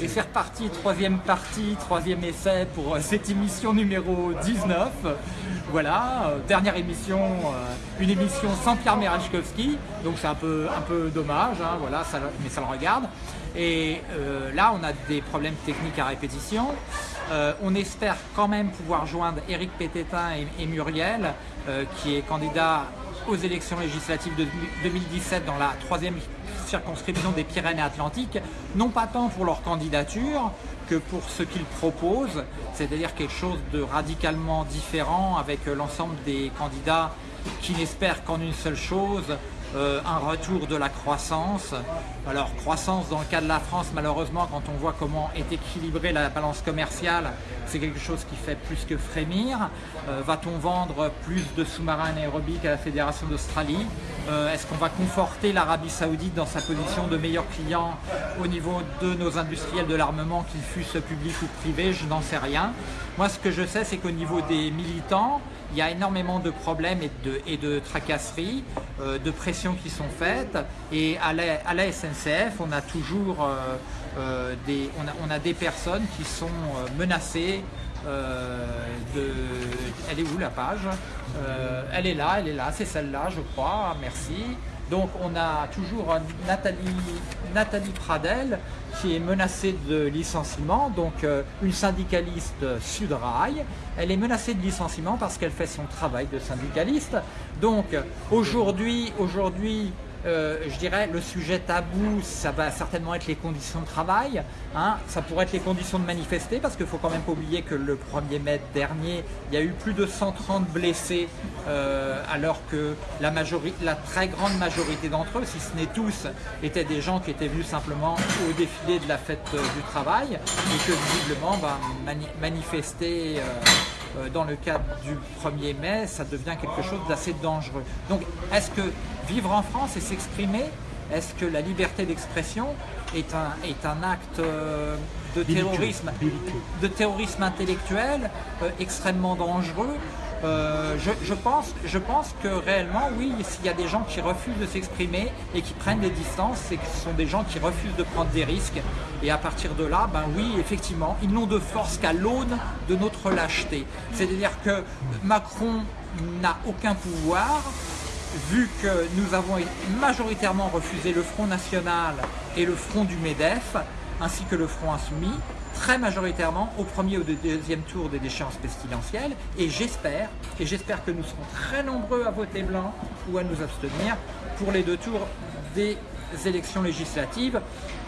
Et c'est reparti, troisième partie, troisième essai pour euh, cette émission numéro 19. Voilà, euh, dernière émission, euh, une émission sans Pierre Merachkowski, donc c'est un peu, un peu dommage, hein, voilà, mais ça le regarde. Et là, on a des problèmes techniques à répétition. on espère quand même pouvoir joindre Éric Pététin et, Muriel, qui est candidat aux élections législatives de 2017 dans la troisième circonscription des Pyrénées-Atlantiques, non pas tant pour leur candidature que pour ce qu'ils proposent, c'est-à-dire quelque chose de radicalement différent avec l'ensemble des candidats qui n'espèrent qu'en une seule chose, euh, un retour de la croissance. Alors croissance dans le cas de la France, malheureusement, quand on voit comment est équilibrée la balance commerciale, c'est quelque chose qui fait plus que frémir. Euh, va-t-on vendre plus de sous-marins anaérobiques à la Fédération d'Australie? Euh, Est-ce qu'on va conforter l'Arabie Saoudite dans sa position de meilleur client au niveau de nos industriels de l'armement, qu'ils fussent publics ou privés? Je n'en sais rien. Moi, ce que je sais, c'est qu'au niveau des militants, il y a énormément de problèmes et de, et de tracasseries, euh, de pressions qui sont faites. Et à la, SNCF, on a toujours euh, euh, des, on a, des personnes qui sont menacées de... Elle est où la page? Elle est là, elle est là, c'est celle-là je crois, merci. Donc on a toujours Nathalie, Pradel qui est menacée de licenciement, donc euh, une syndicaliste Sudrail. Elle est menacée de licenciement parce qu'elle fait son travail de syndicaliste. Donc aujourd'hui, aujourd'hui euh, je dirais, le sujet tabou, ça va certainement être les conditions de travail. Hein. Ça pourrait être les conditions de manifester, parce qu'il ne faut quand même pas oublier que le 1er mai dernier, il y a eu plus de 130 blessés, euh, alors que la, très grande majorité d'entre eux, si ce n'est tous, étaient des gens qui étaient venus simplement au défilé de la fête euh, du travail, et que visiblement, bah, manifester... dans le cadre du 1er mai, ça devient quelque chose d'assez dangereux. Donc, est-ce que vivre en France et s'exprimer, est-ce que la liberté d'expression est un, est un acte euh, de terrorisme, de terrorisme intellectuel euh, extrêmement dangereux euh, je, pense, je pense que réellement, oui, s'il y a des gens qui refusent de s'exprimer et qui prennent des distances, c'est que ce sont des gens qui refusent de prendre des risques. Et à partir de là, ben oui, effectivement, ils n'ont de force qu'à l'aune de notre lâcheté. C'est-à-dire que Macron n'a aucun pouvoir, vu que nous avons majoritairement refusé le Front National et le Front du MEDEF, ainsi que le Front Insoumis, très majoritairement au premier ou au deuxième tour des déchéances pestilentielles, et j'espère, et j'espère que nous serons très nombreux à voter blanc ou à nous abstenir pour les deux tours des élections législatives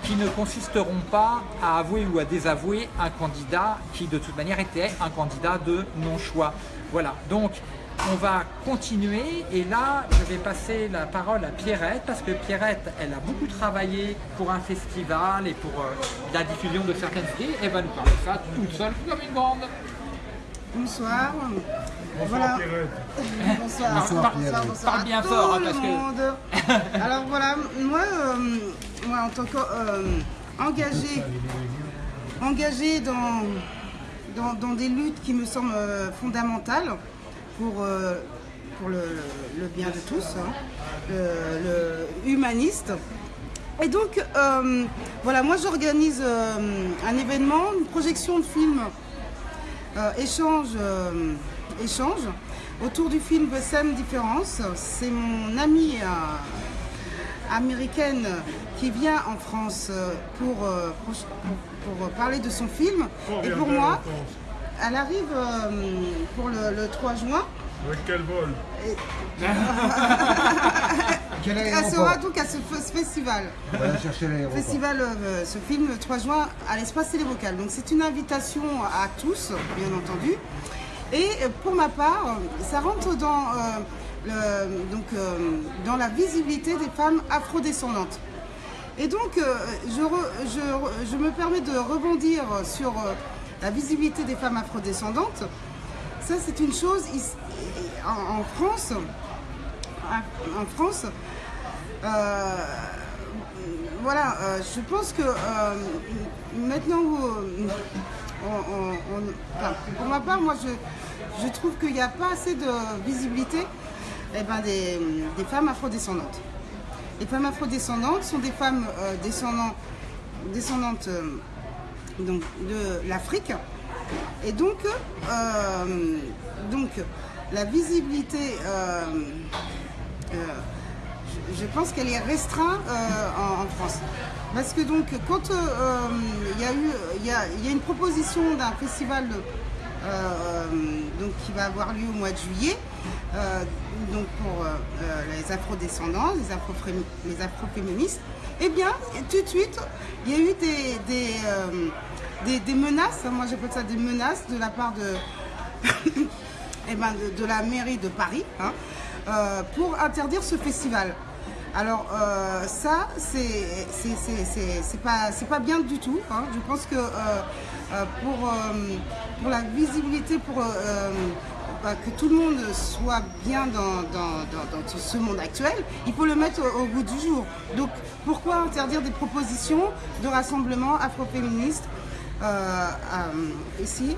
qui ne consisteront pas à avouer ou à désavouer un candidat qui de toute manière était un candidat de non-choix. Voilà, donc on va continuer et là je vais passer la parole à Pierrette parce que Pierrette elle a beaucoup travaillé pour un festival et pour euh, la diffusion de certaines séries et va nous parler de ça toute seule comme une bande. Bonsoir. Bonsoir Pierrette. bonsoir. Bonsoir, Pierrette. Parle bien fort hein, parce que... Alors voilà, moi, euh, moi en tant qu'engagé euh, engagé dans, dans, des luttes qui me semblent fondamentales, pour, euh, pour le, bien de tous, hein, le, humaniste. Et donc, euh, voilà, moi j'organise euh, un événement, une projection de film échange, échange autour du film The Same Difference. C'est mon amie américaine qui vient en France pour, pour, parler de son film. Et pour moi, elle arrive euh, pour le, 3 juin. Avec quel vol Elle sera donc à ce, festival. festival, euh, ce film, le 3 juin, à l'espace Télévocal. Donc c'est une invitation à tous, bien entendu. Et pour ma part, ça rentre dans, euh, donc, dans la visibilité des femmes afrodescendantes. Et donc, je, je, je, me permets de rebondir sur la visibilité des femmes afrodescendantes, ça c'est une chose en, France. En France, euh, voilà, euh, je pense que euh, maintenant, pour ma part, moi je, trouve qu'il n'y a pas assez de visibilité eh ben, des, femmes afrodescendantes. Les femmes afrodescendantes sont des femmes descendantes donc, de l'Afrique. Et donc, donc la visibilité, je pense qu'elle est restreinte en, France. Parce que donc, quand il y, a eu, une proposition d'un festival donc, qui va avoir lieu au mois de juillet, donc pour les afro-descendants, les, afro les afro-féministes, eh bien, tout de suite, il y a eu des, menaces, moi j'appelle ça des menaces de la part de, eh ben, la mairie de Paris hein, euh, pour interdire ce festival. Alors euh, ça, c'est pas, pas bien du tout. Hein. Je pense que euh, pour, pour la visibilité, pour que tout le monde soit bien dans, ce monde actuel, il faut le mettre au, bout du jour. Donc pourquoi interdire des propositions de rassemblement afroféministes euh, ici,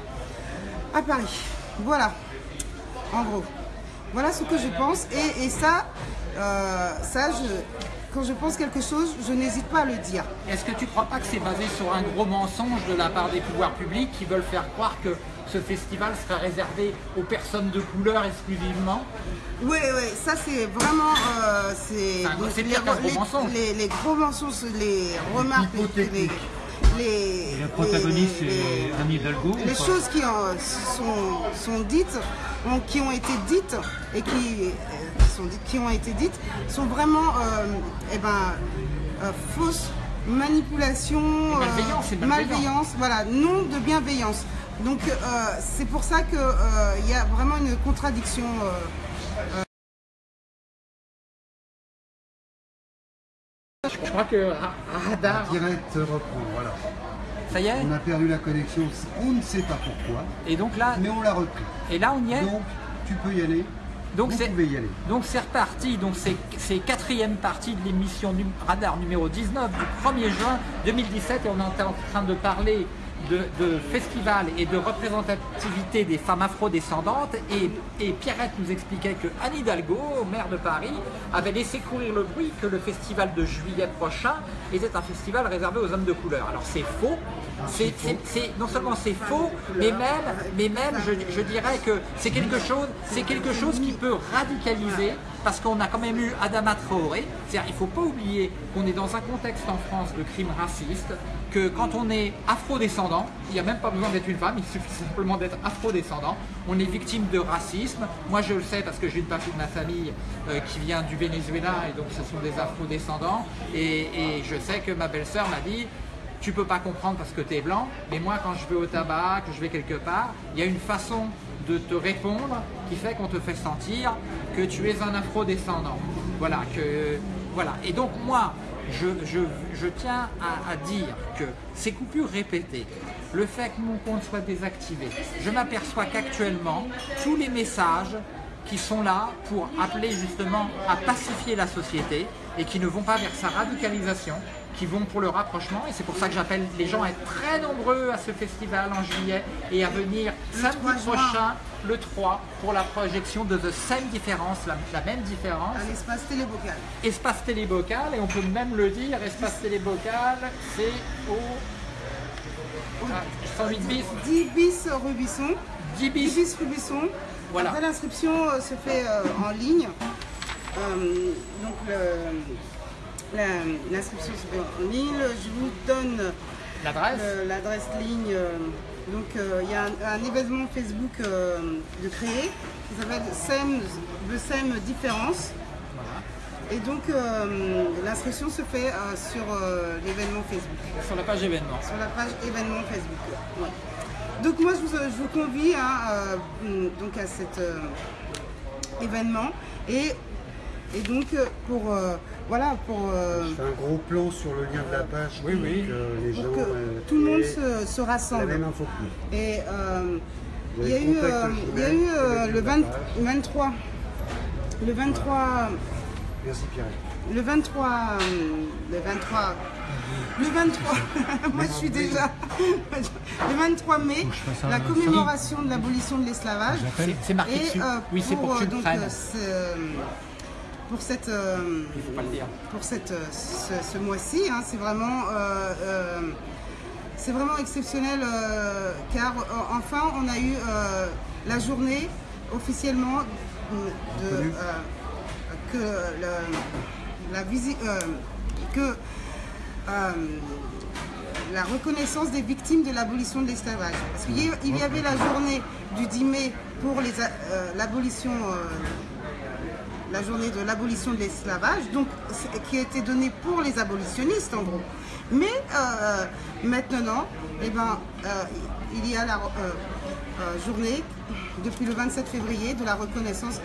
à Paris Voilà, en gros. Voilà ce que je pense. Et, ça, euh, ça quand je pense quelque chose, je n'hésite pas à le dire. Est-ce que tu ne crois pas que c'est basé sur un gros mensonge de la part des pouvoirs publics qui veulent faire croire que ce festival sera réservé aux personnes de couleur exclusivement? Oui, oui, ça c'est vraiment... Euh, c'est les, gros mensonges. Les, gros mensonges, les remarques, les, les, le protagoniste c'est Anne Hidalgo Les choses qui sont, sont, dites, qui ont été dites et qui, euh, sont qui ont été dites sont vraiment euh, eh ben, euh, fausses manipulation, malveillance, malveillance, voilà, non de bienveillance. Donc euh, c'est pour ça qu'il euh, y a vraiment une contradiction. Je crois que Radar. direct reprend, voilà. Ça y est On a perdu la connexion, on ne sait pas pourquoi. Et donc là. Mais on l'a repris. Et là on y est Donc tu peux y aller. Donc c'est donc c'est reparti, donc c'est quatrième partie de l'émission Radar numéro 19 du 1er juin 2017 et on est en train de parler de, festival et de représentativité des femmes afro-descendantes et, et, Pierrette nous expliquait que Anne Hidalgo, maire de Paris, avait laissé courir le bruit que le festival de juillet prochain était un festival réservé aux hommes de couleur. Alors c'est faux, c'est non seulement c'est faux, mais même, mais même je, dirais que c'est quelque chose, quelque chose qui peut radicaliser parce qu'on a quand même eu Adama Traoré. Il ne faut pas oublier qu'on est dans un contexte en France de crime raciste, que quand on est afro-descendant, il n'y a même pas besoin d'être une femme, il suffit simplement d'être afro-descendant, on est victime de racisme. Moi je le sais parce que j'ai une partie de ma famille euh, qui vient du Venezuela et donc ce sont des afro-descendants et, et je sais que ma belle-sœur m'a dit tu peux pas comprendre parce que tu es blanc, mais moi quand je vais au tabac, que je vais quelque part, il y a une façon de te répondre qui fait qu'on te fait sentir que tu es un afro-descendant. Voilà, voilà. Et donc moi, je, tiens à, dire que ces coupures répétées, le fait que mon compte soit désactivé, je m'aperçois qu'actuellement, tous les messages qui sont là pour appeler justement à pacifier la société et qui ne vont pas vers sa radicalisation, qui vont pour le rapprochement et c'est pour ça que j'appelle les gens à être très nombreux à ce festival en juillet et à venir samedi prochain, le 3, pour la projection de The Same Difference, la, même différence. À l'espace télébocal. Espace télébocal et on peut même le dire, espace télébocal, c'est au 108 bis. 10 bis Rubisson. 10 bis. 10 bis Rubisson. Voilà. L'inscription euh, se fait euh, en ligne. Euh, donc le L'inscription se fait en ligne. Je vous donne l'adresse ligne. Donc euh, il y a un, événement Facebook euh, de créer qui s'appelle SEM, le SEM Différence. Et donc euh, l'inscription se fait sur l'événement Facebook. Sur la page événement. Sur la page événement Facebook. Donc moi je vous, convie hein, donc à cet événement et, et donc pour voilà, pour... Euh, Je fais un gros plan sur le lien de la page oui, oui. que les gens... Que euh, tout le monde se, rassemble. La même info Et euh, il y a eu, il y a eu le 23... Le 23... Merci Pierre. Le 23... Le 23... Le 23, moi je suis déjà. Le 23 mai, la commémoration de l'abolition de l'esclavage. C'est marqué dessus. oui, c'est pour, que tu donc, pour cette, euh, Pour cette, euh, ce, mois-ci. Hein, c'est vraiment, euh, c'est vraiment exceptionnel car enfin on a eu la journée officiellement de, que la visite que la reconnaissance des victimes de l'abolition de l'esclavage. Parce qu'il y avait la journée du 10 mai pour l'abolition la journée de l'abolition de l'esclavage, qui a été donnée pour les abolitionnistes en gros. Mais euh, maintenant, eh ben, euh, il y a la euh, journée depuis le 27 février de la reconnaissance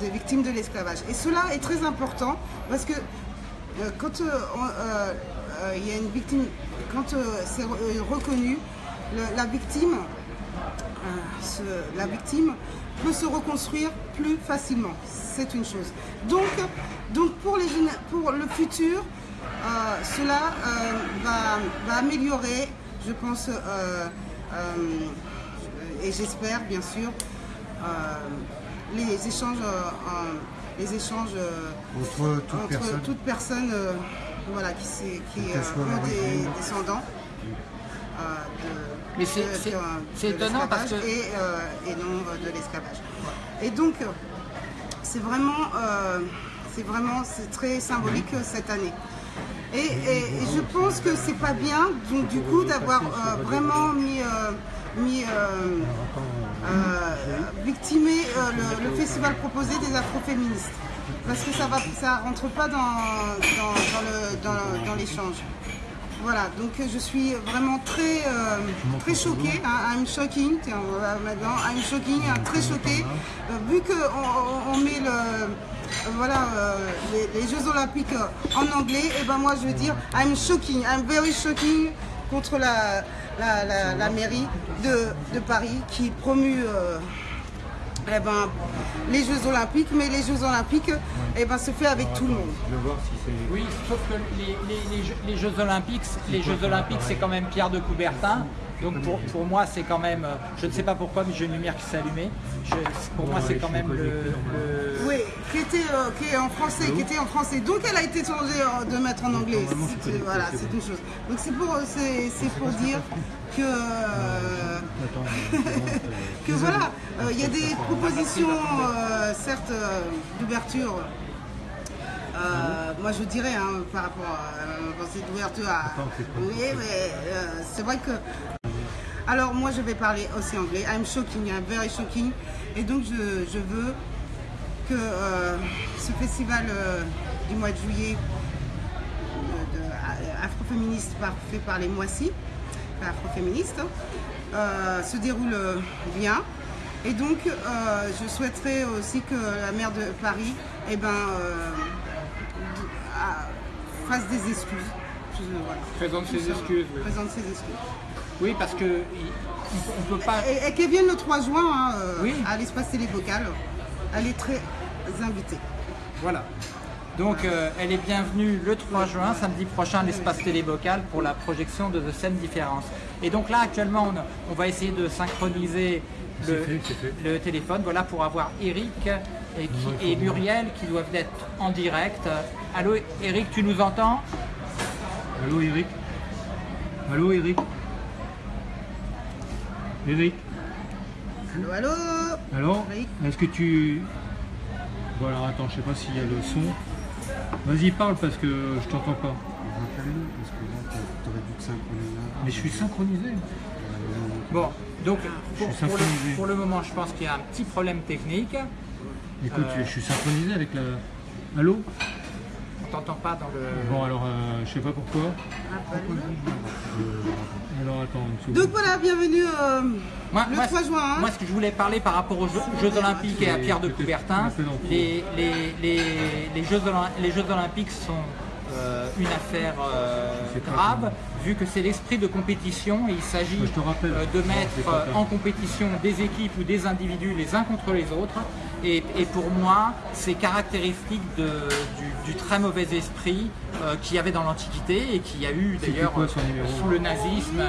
des victimes de l'esclavage. Et cela est très important parce que quand il y a une victime, quand c'est reconnu, la victime peut se reconstruire plus facilement. C'est une chose. Donc, donc pour, les, pour le futur, euh, cela euh, va, améliorer, je pense, euh, et j'espère bien sûr, les échanges, les échanges entre toute personne, voilà, qui, qui ont des descendants. Mais c'est étonnant parce que... Et, et non de l'esclavage. Et donc, c'est vraiment, c'est vraiment, c'est très symbolique cette année. Et, je pense que c'est pas bien, donc du coup, d'avoir vraiment mis, mis victimé le, festival proposé des afroféministes. Parce que ça ne ça rentre pas dans, dans l'échange. Voilà, donc je suis vraiment très, euh, très choquée. Hein, I'm shocking, tiens, maintenant, I'm shocking, hein, très choquée. Euh, vu qu'on on met le, voilà, euh, les, Jeux Olympiques en anglais, et ben moi je veux dire I'm shocking, I'm very shocking contre la, la, mairie de, de, Paris qui promue eh ben, les Jeux Olympiques, mais les Jeux Olympiques eh ben, se fait avec tout le monde. Oui, sauf que les, Jeux Olympiques, les Jeux Olympiques, c'est quand même Pierre de Coubertin. Donc pour, pour moi, c'est quand même, je ne sais pas pourquoi, mais j'ai une lumière qui s'est allumée. pour moi, c'est quand même le, Oui, qui était, euh, qui est en français, qui était en français. Donc elle a été changée euh, de mettre en anglais. Voilà, c'est une chose. Donc c'est pour, c'est pour dire que, que voilà, euh, il y a des propositions, certes, d'ouverture. moi je dirais hein, par rapport à cette ouverture à... Oui, mais c'est vrai que alors moi je vais parler aussi anglais. I'm shocking, I'm very shocking. Et donc je, veux que euh, ce festival euh, du mois de juillet euh, afroféministe fait par les Moissy, afroféministes, se déroule bien. Et donc je souhaiterais aussi que la maire de Paris eh ben, fasse des excuses. Présente ses excuses. Présente ses excuses. Oui, parce que on peut pas. Et, qu'elle vienne le 3 juin hein, à l'espace télévocal. Elle est très invitée. Voilà. Donc euh, elle est bienvenue le 3 juin, samedi prochain, à l'espace télévocal pour la projection de The Scène Différence. Et donc là actuellement on, va essayer de synchroniser le, téléphone voilà, pour avoir Eric et, et Muriel qui doivent être en direct. Allô Eric, tu nous entends? Allô Eric? Allô Eric? Eric Allô, allô Alors, est-ce que tu... Bon alors attends, je sais pas s'il y a le son. Vas-y parle parce que je t'entends pas. Mais je suis synchronisé. Bon, donc pour, le, moment je pense qu'il y a un petit problème technique. Écoute, je suis synchronisé avec la... Allô t'entends pas dans le... Bon alors, euh, je sais pas pourquoi. Alors attends, Donc voilà, bienvenue euh, le 3 juin. Hein. Moi ce que je voulais parler par rapport aux Jeux, Olympiques et à Pierre de Coubertin, les, les, Jeux, les Jeux Olympiques sont euh, une affaire grave, vu que c'est l'esprit de compétition et il s'agit de mettre en compétition des équipes ou des individus les uns contre les autres. Et, pour moi, c'est caractéristique du, très mauvais esprit euh, qu'il y avait dans l'Antiquité et qu'il y a eu d'ailleurs sous le nazisme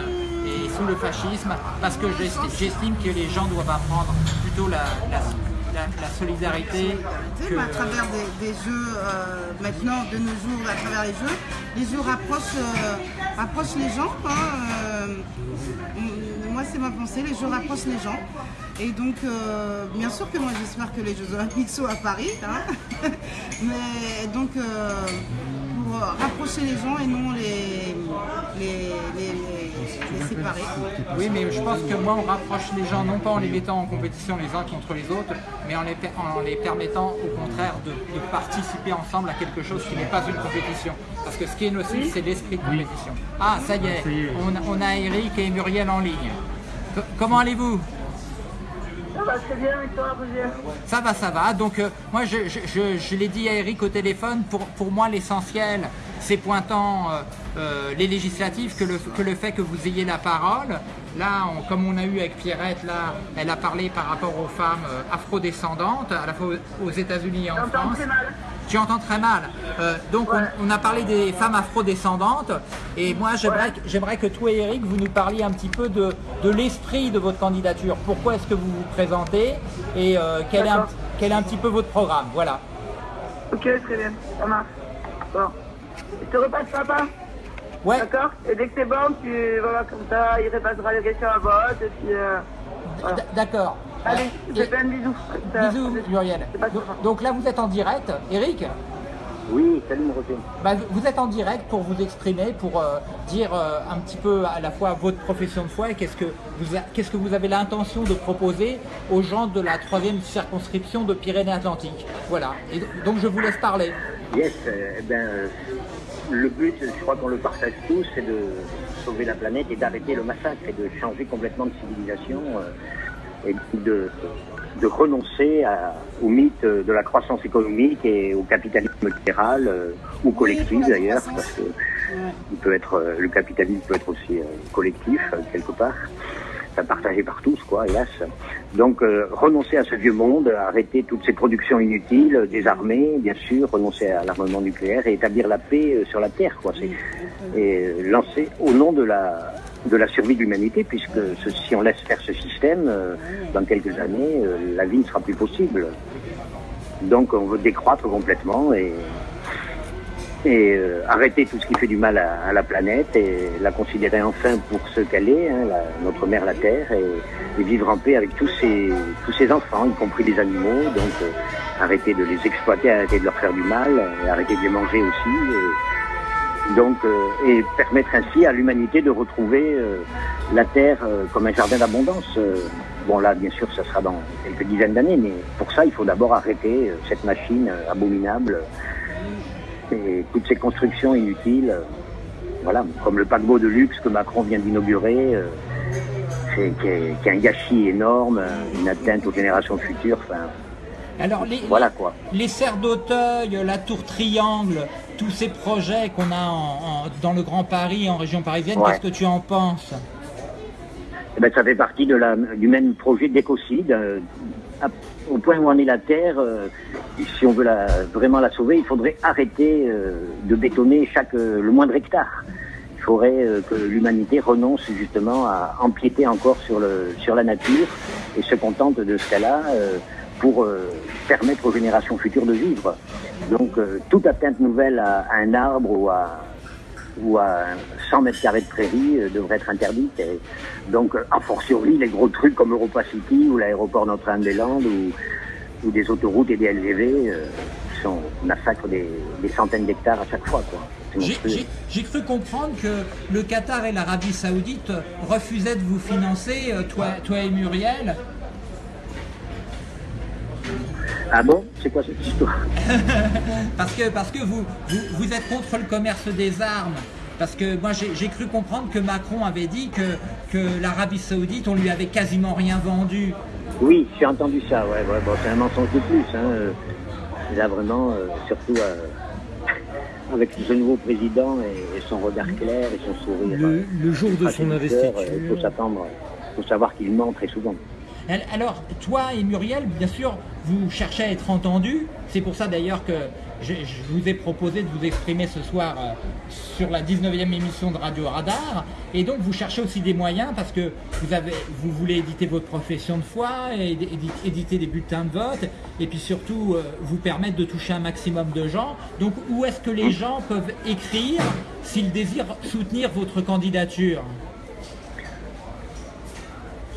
et sous le fascisme, parce que j'estime que les gens doivent apprendre plutôt la, la, solidarité. à travers des, jeux, maintenant, de nos jours, à travers les jeux, les jeux rapprochent, rapprochent les gens. Hein, moi, c'est ma pensée, les jeux rapprochent les gens. Et donc, bien sûr que moi, j'espère que les Jeux Olympiques sont à Paris. Hein. Mais donc, rapprocher les gens et non les, les, séparer. Oui, mais je pense que moi, on rapproche les gens non pas en les mettant en compétition les uns contre les autres, mais en les, en les permettant au contraire de, participer ensemble à quelque chose qui n'est pas une compétition. Parce que ce qui est nocif, c'est l'esprit de compétition. Ah, ça y est, on, on a Eric et Muriel en ligne. comment allez-vous? Ça va très bien, Ça va, ça va. Donc, euh, moi, je, l'ai dit à Eric au téléphone, pour, pour moi, l'essentiel, c'est pointant euh, euh, les législatives que le, que le fait que vous ayez la parole. Là, comme on a eu avec Pierrette, là, elle a parlé par rapport aux femmes afrodescendantes, à la fois aux États-Unis et en France. Entends très mal. Euh, donc on, a parlé des femmes afrodescendantes et moi j'aimerais que toi et Eric vous nous parliez un petit peu de, l'esprit de votre candidature. Pourquoi est-ce que vous vous présentez et euh, quel, est un, quel est un petit peu votre programme? Voilà. Ok, très bien, ça marche. Bon. Je te repasse papa Ouais. D'accord Et dès que c'est bon, tu voilà comme ça, il repassera les questions à vote et puis euh, D'accord. Allez, je fais un bisou. Bisous, Muriel. Donc, là, vous êtes en direct. Eric Oui, salut mon bah, Vous êtes en direct pour vous exprimer, pour euh, dire euh, un petit peu à la fois votre profession de foi et qu'est-ce que vous, qu'est-ce que vous avez l'intention de proposer aux gens de la troisième circonscription de Pyrénées-Atlantiques. Voilà. Et donc, je vous laisse parler. Yes, euh, eh ben, le but, je crois qu'on le partage tous, c'est de sauver la planète et d'arrêter le massacre et de changer complètement de civilisation et de, de renoncer au mythe de la croissance économique et au capitalisme libéral euh, ou collectif d'ailleurs, parce que il peut être, euh, le capitalisme peut être aussi euh, collectif quelque part, partagé par tous, quoi, hélas. Donc renoncer à ce vieux monde, arrêter toutes ces productions inutiles, désarmer, bien sûr, renoncer à l'armement nucléaire et établir la paix sur la Terre, quoi. Et lancer au nom de la de la survie de l'humanité, puisque si on laisse faire ce système, euh, dans quelques années, euh, la vie ne sera plus possible. Donc on veut décroître complètement et, et euh, arrêter tout ce qui fait du mal à, la planète et la considérer enfin pour ce qu'elle est, hein, notre mère la Terre, et, vivre en paix avec tous ces, tous ces enfants, y compris les animaux. Donc arrêter de les exploiter, arrêter de leur faire du mal, arrêter de les manger aussi. Donc, euh, et permettre ainsi à l'humanité de retrouver euh, la Terre euh, comme un jardin d'abondance. bon, là, bien sûr, ça sera dans quelques dizaines d'années, mais pour ça, il faut d'abord arrêter cette machine abominable et toutes ces constructions inutiles. voilà, comme le paquebot de luxe que Macron vient d'inaugurer, qui est, un gâchis énorme, une atteinte aux générations futures. Enfin, alors, les, voilà quoi. les serres d'Auteuil, la tour Triangle, tous ces projets qu'on a dans le Grand Paris, en région parisienne, qu'est-ce que tu en penses eh ben, Ça fait partie de la, du même projet d'écocide. Euh, au point où en est la Terre, euh, si on veut la, vraiment la sauver, il faudrait arrêter euh, de bétonner chaque, le moindre hectare. Il faudrait que l'humanité renonce justement à empiéter encore sur, le, sur la nature et se contente de ce qu'elle a pour euh, permettre aux générations futures de vivre. Donc euh, toute atteinte nouvelle à, un arbre ou à, ou à 100 mètres carrés de prairie euh, devrait être interdite. Et donc, en fortiori, les gros trucs comme Europa City ou l'aéroport Notre-Dame-des-Landes ou, ou, des autoroutes et des LGV sont massacrent des, des centaines d'hectares à chaque fois. J'ai cru comprendre que le Qatar et l'Arabie Saoudite refusaient de vous financer, toi, toi et Muriel, ah bon? C'est quoi cette histoire? Parce que, parce que vous, vous, êtes contre le commerce des armes. Parce que moi j'ai cru comprendre que Macron avait dit que, que l'Arabie Saoudite, on lui avait quasiment rien vendu. Oui, j'ai entendu ça, ouais, bon, c'est un mensonge de plus. Hein. Là vraiment, euh, surtout euh, avec ce nouveau président et, son regard clair et son sourire. Le, le jour de son investiture. Il faut s'attendre, il faut savoir qu'il ment très souvent. Alors, toi et Muriel, bien sûr, vous cherchez à être entendus. C'est pour ça d'ailleurs que, je, vous ai proposé de vous exprimer ce soir euh, sur la 19e émission de Radio Radar. Et donc vous cherchez aussi des moyens parce que vous, avez, vous voulez éditer votre profession de foi, éditer des bulletins de vote et puis surtout euh, vous permettre de toucher un maximum de gens. Donc où est-ce que les gens peuvent écrire s'ils désirent soutenir votre candidature?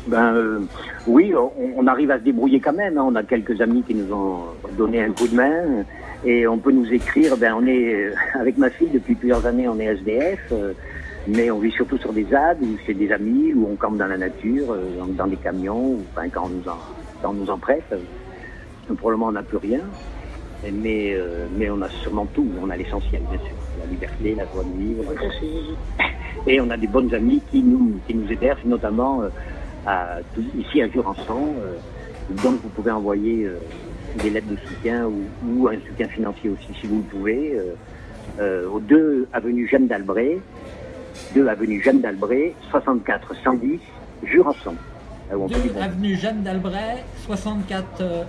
Ben euh, oui, on, arrive à se débrouiller quand même. Hein. On a quelques amis qui nous ont donné un coup de main et on peut nous écrire. Ben on est euh, avec ma fille depuis plusieurs années, on est SDF, euh, mais on vit surtout sur des ZAD ou chez des amis ou on campe dans la nature, dans, des camions, ou enfin quand on nous en, quand on nous en prête. Probablement on n'a plus rien, mais mais on a sûrement tout. On a l'essentiel bien sûr, la liberté, la joie de vivre. Et on a des bonnes amies qui nous qui nous hébergent notamment ici à Jurançon. Euh, donc vous pouvez envoyer euh, des lettres de soutien ou, un soutien financier aussi si vous le pouvez. Euh, au 2 avenue Jeanne d'Albret, 2 avenue Jeanne d'Albret, 64 110, Jurançon. 2 avenue Jeanne d'Albret, 64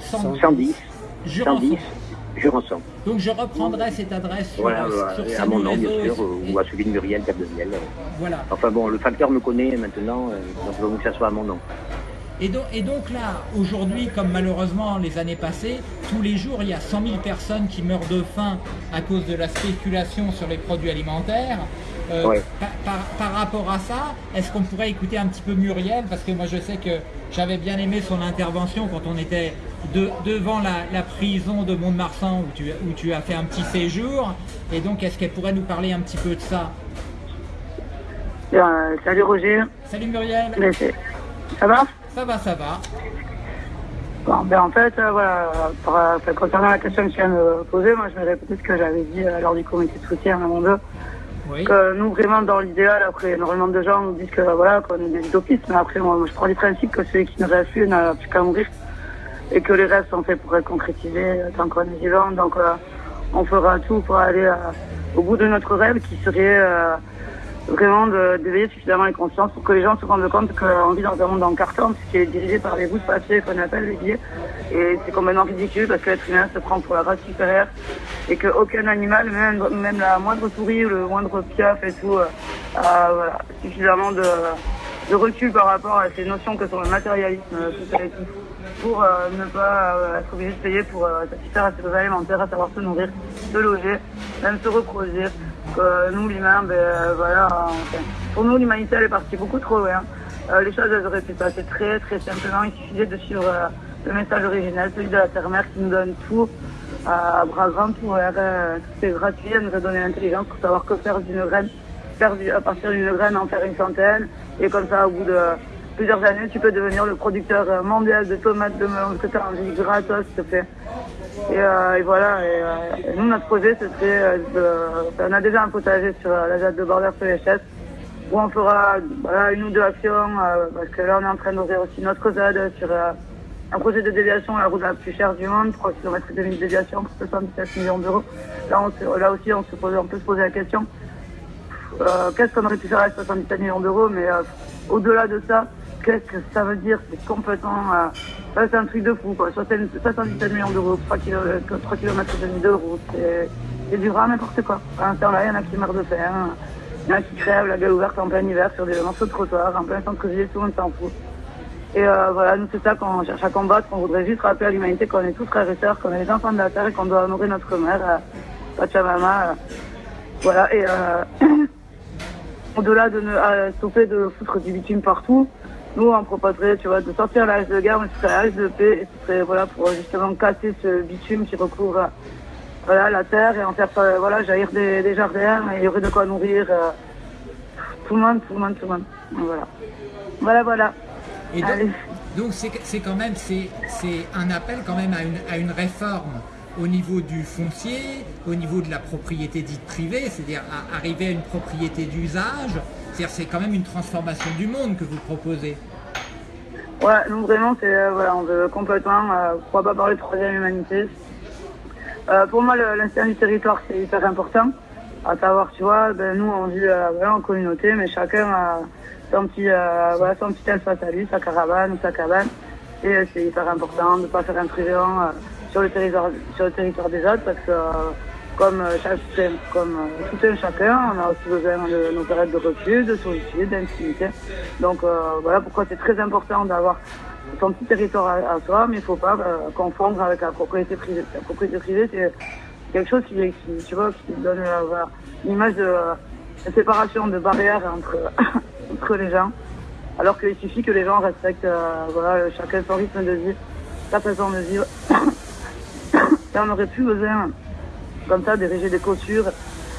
110, 110 Jurançon. Donc je reprendrai cette adresse sur, voilà, sur à mon nom, bien sûr, ou à celui de Muriel Capdevielle. Voilà. Enfin bon, le facteur me connaît maintenant, euh, donc je veux que ça soit à mon nom. Et donc, et donc là, aujourd'hui, comme malheureusement les années passées, tous les jours, il y a 100 000 personnes qui meurent de faim à cause de la spéculation sur les produits alimentaires. Euh, par, rapport à ça, est-ce qu'on pourrait écouter un petit peu Muriel? Parce que moi, je sais que j'avais bien aimé son intervention quand on était devant la, prison de Mont-de-Marsan où tu, où tu as fait un petit séjour. Et donc, est-ce qu'elle pourrait nous parler un petit peu de ça? Euh, Salut Roger. Salut Muriel. ça va? Ça va, ça va. Bon, ben en fait, euh, voilà, euh, concernant la question que tu viens de poser, moi je me répétais ce que j'avais dit lors du comité de soutien à mon deux. Que nous, vraiment, dans l'idéal, après, énormément de gens nous disent que voilà, qu'on est des utopistes, mais après, moi, je prends du principe que celui qui ne rêve plus n'a plus qu'à mourir et que les rêves sont faits pour être concrétisés tant qu'on est vivant. Donc, euh, on fera tout pour aller euh, au bout de notre rêve qui serait euh, vraiment d'éveiller suffisamment les consciences pour que les gens se rendent compte qu'on vit dans un monde en carton, qui est dirigé par des bouts de papier qu'on appelle les billets. Et c'est complètement ridicule parce que l'être humain se prend pour la race supérieure et qu'aucun animal, même, la moindre souris ou le moindre piaf et tout, a suffisamment de, de recul par rapport à ces notions que sont le matérialisme, tout et tout pour euh, ne pas euh, être obligé de payer pour euh, satisfaire à ses besoins alimentaires, à savoir se nourrir, se loger, même se reproduire. nous, l'humain, ben, voilà, pour nous, l'humanité, elle est partie beaucoup trop loin. les choses, elles auraient pu passer très, très simplement. Il suffisait de suivre le message originel, celui de la terre-mère qui nous donne tout à bras grands, tout, tout est gratuit, elle nous a donné l'intelligence pour savoir que faire d'une graine, faire à partir d'une graine en faire une centaine, et comme ça, au bout de plusieurs années, tu peux devenir le producteur euh, mondial de tomates, de melons, envie, gratos, s'il te plaît. Et, euh, voilà, euh, et, nous, notre projet, c'était de... On a déjà un potager sur la ZAD de Border sur où on fera une ou deux actions, parce que là, on est en train d'ouvrir aussi notre ZAD sur un projet de déviation, la route la plus chère du monde, 3 km de déviation pour 77 millions d'euros. Là, là aussi, on, se pose, on peut se poser la question, qu'est-ce qu'on aurait pu faire avec 77 millions d'euros, mais au-delà de ça, qu'est-ce que ça veut dire? C'est complètement... Euh, c'est un truc de fou, quoi. 77 millions d'euros, 3 km, 3 km et demi de route, c'est du grand n'importe quoi. À un temps-là, il y en a qui meurent de faim, il y en a qui crèvent la gueule ouverte en plein hiver sur des morceaux de trottoir, en plein centre-ville, tout le monde s'en fout. Et euh, voilà, nous c'est ça qu'on cherche à combattre, qu'on voudrait juste rappeler à l'humanité qu'on est tous frères et sœurs, qu'on est les enfants de la terre et qu'on doit honorer notre mère, euh, Pachamama. Euh, voilà, et au-delà de ne stopper de foutre du bitume partout, nous, on proposerait, tu vois, de sortir l'âge de guerre, mais ce serait l'âge de paix, et ce serait, voilà, pour justement casser ce bitume qui recouvre, voilà, la terre et en faire, euh, voilà, jaillir des, jardins, et il y aurait de quoi nourrir euh, tout le monde, tout le monde, tout le monde. Voilà. Voilà, voilà. Et donc, c'est quand même, c'est un appel quand même à une, à une réforme au niveau du foncier, au niveau de la propriété dite privée, c'est-à-dire arriver à une propriété d'usage, c'est-à-dire c'est quand même une transformation du monde que vous proposez. Ouais, nous vraiment, c'est euh, voilà, on veut complètement, euh, pourquoi pas parler de troisième humanité. Euh, pour moi, l'instinct du territoire, c'est hyper important. À savoir, tu vois, ben, nous, on vit voilà, en communauté, mais chacun a son petit, voilà, son petit espace à lui, sa caravane ou sa cabane. Et c'est hyper important de ne pas faire intrusion sur le territoire, sur le territoire des autres parce que comme, comme tout un chacun, on a aussi besoin de nos périodes de refus, de solitude, d'intimité. Donc voilà pourquoi c'est très important d'avoir son petit territoire à, soi, mais il ne faut pas confondre avec la propriété privée. La propriété privée, c'est quelque chose qui, tu vois, qui donne une image de, séparation, de barrière entre, entre les gens. Alors qu'il suffit que les gens respectent euh, voilà, chacun son rythme de vie, sa façon de vivre. Et on n'aurait plus besoin, comme ça, d'ériger des clôtures.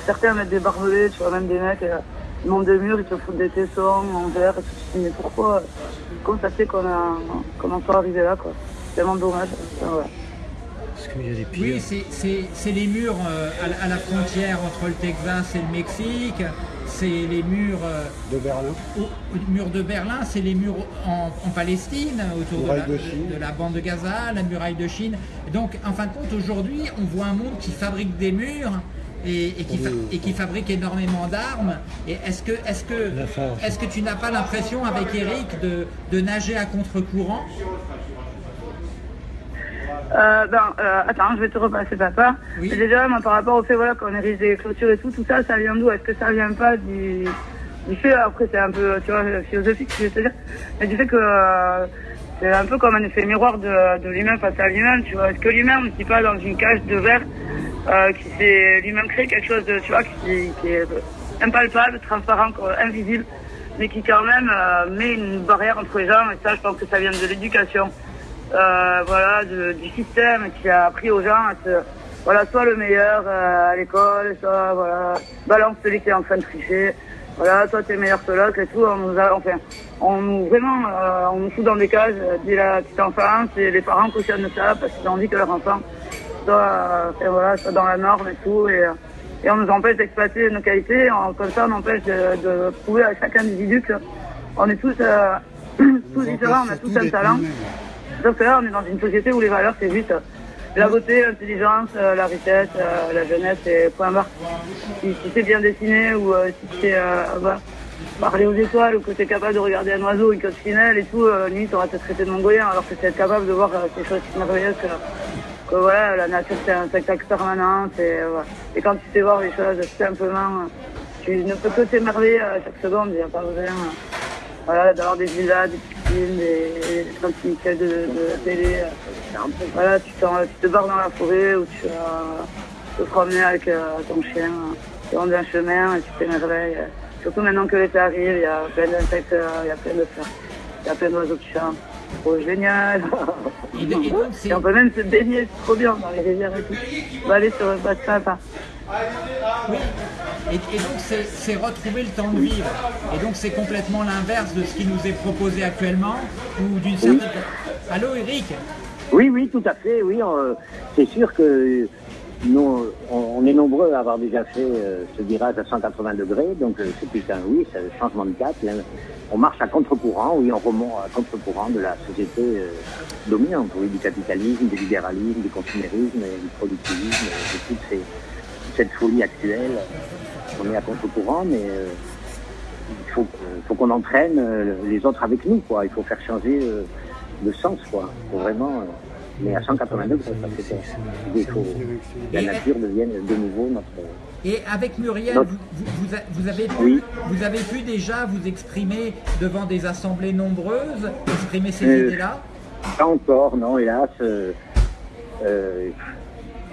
Certains mettent des barbelés, tu vois, même des mecs, euh, ils montent des murs, ils te foutent des tessons en verre, et tout. Mais pourquoi constater qu'on a, comment ça arrivé là, quoi? C'est tellement dommage. Oui, c'est les murs euh, à, la frontière entre le Texas et le Mexique. C'est les murs euh, de Berlin. murs de Berlin, c'est les murs en, Palestine, autour de la, bande de Gaza, la muraille de Chine. Donc, en fin de compte, aujourd'hui, on voit un monde qui fabrique des murs et, qui, et qui, fabrique énormément d'armes. Et est-ce que, est que, est que tu n'as pas l'impression, avec Eric, de, de nager à contre-courant? Euh, ben, euh, attends, je vais te repasser papa. Déjà, moi, par rapport au fait voilà, qu'on érige des clôtures et tout, tout ça, ça vient d'où? Est-ce que ça vient pas du, du fait, après c'est un peu, tu vois, philosophique, je te dire, mais du fait que euh, c'est un peu comme un effet miroir de, de l'humain face à lui-même, tu vois. Est-ce que lui-même n'est pas dans une cage de verre euh, qui s'est lui-même créé quelque chose de, tu vois, qui, qui est impalpable, transparent, invisible, mais qui quand même euh, met une barrière entre les gens, et ça, je pense que ça vient de l'éducation euh, voilà, du système qui a appris aux gens à se, voilà, soit le meilleur euh, à l'école, soit voilà, balance celui qui est en train de tricher. Voilà, toi t'es meilleur que l'autre et tout. On nous a, enfin, on nous vraiment, euh, on nous fout dans des cages dès la petite enfance et les parents cautionnent ça parce qu'ils ont envie que leur enfant soit, voilà, soit dans la norme et tout. Et, et on nous empêche d'exploiter nos qualités. On, comme ça, on empêche de, de prouver à chaque individu qu'on est tous, tous différents, on a tous un talent. Donc là, on est dans une société où les valeurs, c'est juste euh, la beauté, l'intelligence, euh, la richesse, euh, la jeunesse et point barre. Si, c'est bien dessiné ou si c'est bah, parler aux étoiles ou que tu es capable de regarder un oiseau, une coccinelle et tout, limite on va te traiter de mongolien alors que c'est être capable de voir ces choses merveilleuses que, que voilà, la nature c'est un spectacle permanent. Et quand tu sais voir les choses simplement, tu ne peux que t'émerveiller à chaque seconde, il n'y a pas besoin voilà, d'avoir des villas, des piscines, des, des de, de la télé. Voilà, tu, te barres dans la forêt ou tu vas te promener avec euh, ton chien, tu rentres un chemin et tu t'émerveilles. Surtout maintenant que l'été arrive, il y a plein d'insectes, il y a plein de fleurs, il y a plein d'oiseaux qui chantent. Trop génial. Et, on peut même se baigner, c'est trop bien dans les rivières et tout. On va aller sur le bas de. Oui. Et, donc c'est retrouver le temps de vivre. Et donc c'est complètement l'inverse de ce qui nous est proposé actuellement ou d'une certaine. Allô Eric? Oui, oui, tout à fait. Oui, euh, c'est sûr que nous, on, est nombreux à avoir déjà fait euh, ce virage à 180 degrés. Donc euh, c'est putain, oui, c'est le changement de cap. on marche à contre-courant, oui, on remonte à contre-courant de la société dominante, oui, du capitalisme, du libéralisme, du consumérisme, du productivisme, de toutes ces cette folie actuelle. On est à contre-courant, mais euh, il faut, faut qu'on entraîne euh, les autres avec nous, quoi. Il faut faire changer euh, le sens, quoi. Faut vraiment. mais à 180 degrés, il faut que la nature devienne de nouveau notre. Et avec Muriel, vous, avez pu, vous avez pu déjà vous exprimer devant des assemblées nombreuses, exprimer ces idées-là? Pas encore, non, hélas.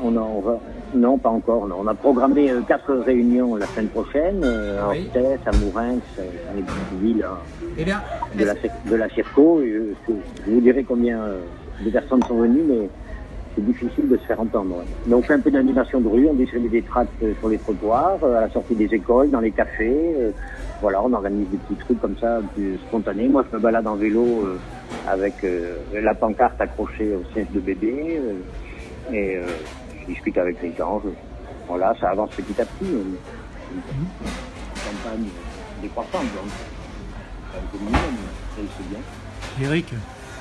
on, en, va, non, pas encore. On a programmé euh, quatre réunions la semaine prochaine, euh, à oui. à Mourin, dans les villes hein, eh de, la, de la Circo. je, vous dirai combien euh, de personnes sont venues, mais c'est difficile de se faire entendre. Donc on fait un peu d'animation de rue, on distribue des tracts sur les trottoirs, à la sortie des écoles, dans les cafés. voilà, on organise des petits trucs comme ça, plus spontanés. Moi, je me balade en vélo avec la pancarte accrochée au siège de bébé. et je discute avec les gens. voilà, ça avance petit à petit. Une, campagne décroissante, donc c'est bien. Eric,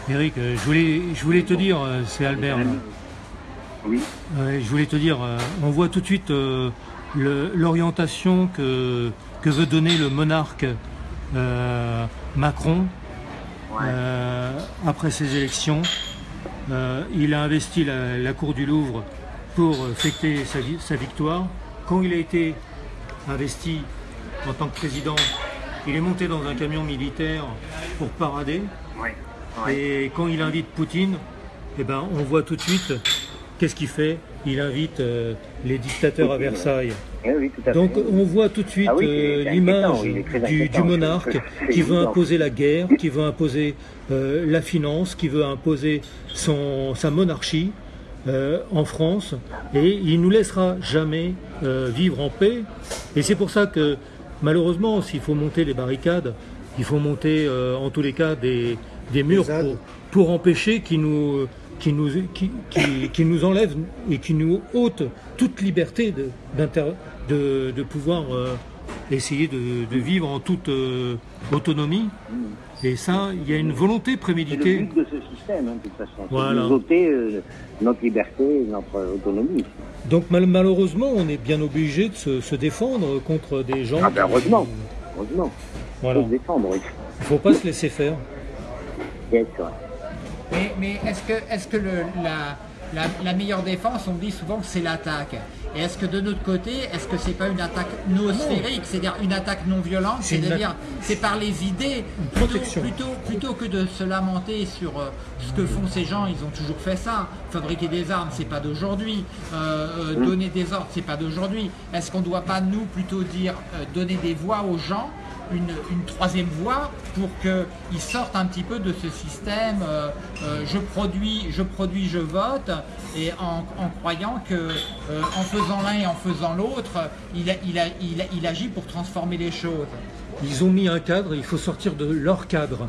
Eric, euh, je voulais, je voulais te dire, euh, c'est Albert. Oui. je voulais te dire, euh, on voit tout de suite l'orientation que, que veut donner le monarque Macron après ces élections. il a investi la, cour du Louvre pour fêter sa, victoire. Quand il a été investi en tant que président, il est monté dans un camion militaire pour parader. Et quand il invite Poutine, eh ben, on voit tout de suite qu'est-ce qu'il fait Il invite euh, les dictateurs à Versailles. Eh Donc on voit tout de suite ah euh, l'image du, monarque qui veut imposer la guerre, qui veut imposer euh, la finance, qui veut imposer son, sa monarchie en France et il nous laissera jamais vivre en paix. Et c'est pour ça que malheureusement, s'il faut monter les barricades, il faut monter en tous les cas des, murs pour, pour empêcher qu'ils nous qui nous, qui, qui, nous enlève et qui nous ôte toute liberté de, de, de pouvoir euh, essayer de, vivre en toute euh, autonomie. Et ça, il y a une volonté préméditée. C'est le but de ce système, hein, de toute façon. Voilà. Ôter euh, notre liberté, notre autonomie. Donc malheureusement, on est bien obligé de se, défendre contre des gens. Ah ben heureusement, heureusement. Voilà. Faut se défendre, oui. Il ne faut pas se laisser faire. Bien sûr. Mais, est-ce que, est que le, la, meilleure défense, on dit souvent que c'est l'attaque. Et est-ce que de notre côté, est-ce que c'est pas une attaque noosphérique, c'est-à-dire une attaque non violente, c'est-à-dire c'est par les idées. Plutôt, plutôt, que de se lamenter sur euh, ce que font ces gens, ils ont toujours fait ça. Fabriquer des armes, c'est pas d'aujourd'hui. Euh, euh, donner des ordres, c'est pas d'aujourd'hui. Est-ce qu'on ne doit pas nous plutôt dire donner des voix aux gens une, troisième voie pour qu'ils sortent un petit peu de ce système euh, euh, je produis, je produis, je vote, et en, croyant que euh, en faisant l'un et en faisant l'autre, il, il, il, agit pour transformer les choses. Ils ont mis un cadre, il faut sortir de leur cadre.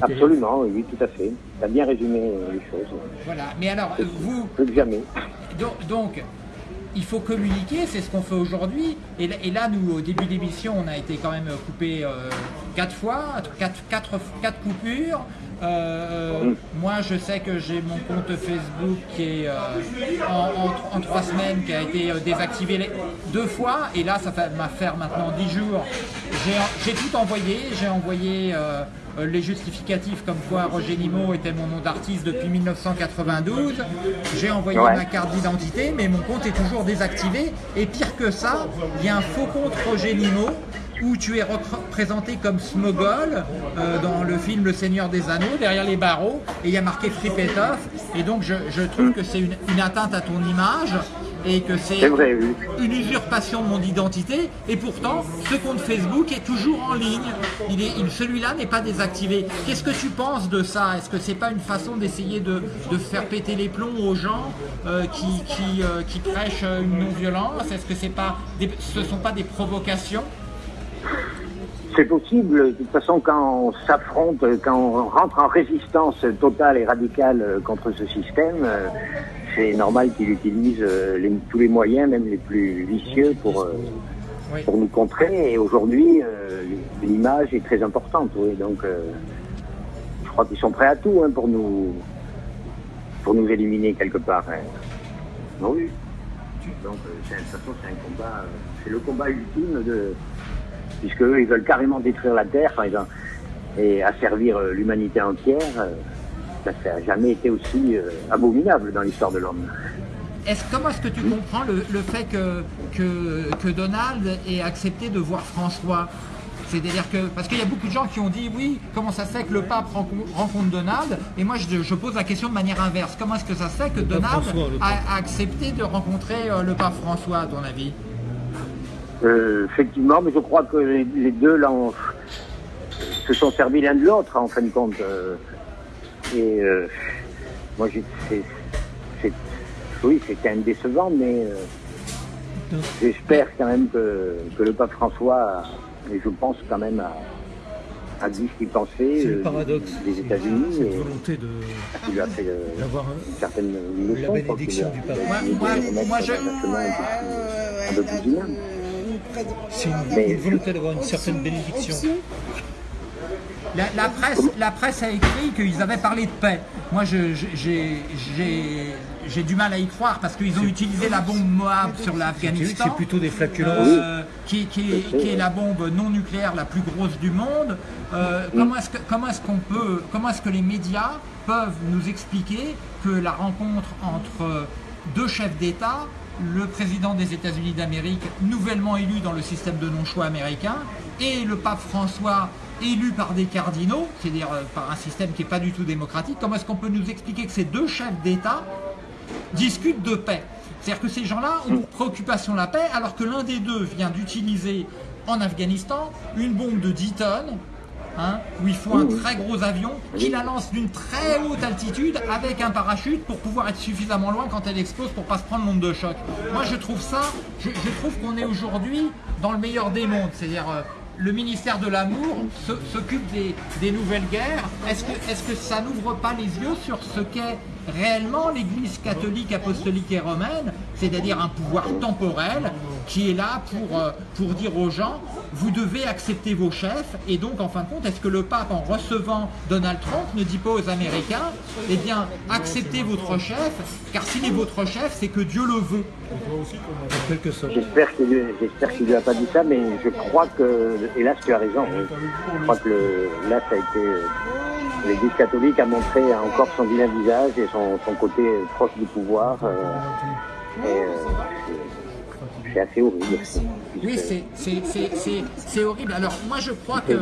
Absolument, oui, tout à fait. Tu as bien résumé les choses. Voilà, mais alors, vous... Plus jamais. donc il faut communiquer, c'est ce qu'on fait aujourd'hui. Et, là, nous, au début de l'émission, on a été quand même coupé euh, quatre fois, quatre, coupures. Euh, moi, je sais que j'ai mon compte Facebook qui est euh, en, trois semaines, qui a été désactivé deux fois. Et là, ça va faire maintenant dix jours. J'ai tout envoyé. J'ai envoyé euh, les justificatifs comme quoi Roger Nimo était mon nom d'artiste depuis 1992. J'ai envoyé ma carte d'identité, mais mon compte est toujours désactivé. Et pire que ça, il y a un faux compte Roger Nimo où tu es représenté comme Smogol euh, dans le film Le Seigneur des Anneaux, derrière les barreaux, et il y a marqué Fripetov. Et donc je, trouve que c'est une, atteinte à ton image et que c'est une usurpation de mon identité. Et pourtant, ce compte Facebook est toujours en ligne. Il est, celui-là n'est pas désactivé. Qu'est-ce que tu penses de ça? Est-ce que c'est pas une façon d'essayer de, faire péter les plombs aux gens euh, qui, qui, euh, qui, prêchent une non-violence? Est-ce que c'est pas ce ne sont pas des provocations? C'est possible. De toute façon, quand on s'affronte, quand on rentre en résistance totale et radicale contre ce système, c'est normal qu'il utilise euh, tous les moyens, même les plus vicieux, pour, euh, pour nous contrer. Et aujourd'hui, euh, l'image est très importante. Oui. Donc, je crois qu'ils sont prêts à tout hein, pour nous pour nous éliminer quelque part. Hein. Oui. Donc, de toute façon, c'est un combat, c'est le combat ultime de, puisque eux, ils veulent carrément détruire la Terre, et asservir l'humanité entière ça n'a jamais été aussi euh, abominable dans l'histoire de l'homme. Est-ce, comment est-ce que tu comprends le, fait que, que, Donald ait accepté de voir François? C'est-à-dire que, parce qu'il y a beaucoup de gens qui ont dit, oui, comment ça se fait que le pape rencontre Donald? Et moi, je, pose la question de manière inverse. Comment est-ce que ça se fait que Donald a, accepté de rencontrer euh, le pape François, à ton avis? Euh, Effectivement, mais je crois que les, deux là, se sont servis l'un de l'autre, en fin de compte. Et euh, moi, c'est, oui, c'était un décevant, mais euh, j'espère quand même que, le pape François, et je pense quand même à, dit ce qu'il pensait le euh, paradoxe des États-Unis. Cette volonté de, il a fait d'avoir une certaine leçon. La bénédiction du pape. Moi, moi, je... un peu plus humain. C'est une, volonté d'avoir une certaine bénédiction. La, presse, la presse a écrit qu'ils avaient parlé de paix. Moi, j'ai du mal à y croire parce qu'ils ont utilisé la bombe Moab sur l'Afghanistan. C'est plutôt des flatulences. Euh, qui, est, la bombe non nucléaire la plus grosse du monde. Euh, comment est-ce qu'on peut, comment est-ce que les médias peuvent nous expliquer que la rencontre entre deux chefs d'État le président des États-Unis d'Amérique, nouvellement élu dans le système de non-choix américain, et le pape François, élu par des cardinaux, c'est-à-dire euh, par un système qui n'est pas du tout démocratique, comment est-ce qu'on peut nous expliquer que ces deux chefs d'État discutent de paix? C'est-à-dire que ces gens-là ont pour préoccupation la paix, alors que l'un des deux vient d'utiliser en Afghanistan une bombe de 10 tonnes, Hein, où il faut un très gros avion qui la lance d'une très haute altitude avec un parachute pour pouvoir être suffisamment loin quand elle explose pour pas se prendre l'onde de choc. Moi je trouve ça, je, trouve qu'on est aujourd'hui dans le meilleur des mondes, c'est-à-dire euh, le ministère de l'amour s'occupe des, nouvelles guerres. Est-ce que, est que ça n'ouvre pas les yeux sur ce qu'est réellement l'Église catholique, apostolique et romaine, c'est-à-dire un pouvoir temporel qui est là pour, euh, pour dire aux gens, vous devez accepter vos chefs, et donc en fin de compte, est-ce que le pape, en recevant Donald Trump, ne dit pas aux Américains, eh bien, acceptez votre chef, car s'il est votre chef, c'est que Dieu le veut J'espère qu'il ne lui a pas dit ça, mais je crois que, hélas, tu as raison. Je crois que là, ça a été euh, l'Église catholique a montré encore son vilain visage et son, côté proche du pouvoir. Euh, euh, c'est assez horrible. Oui, c'est horrible. Alors, moi, je crois que.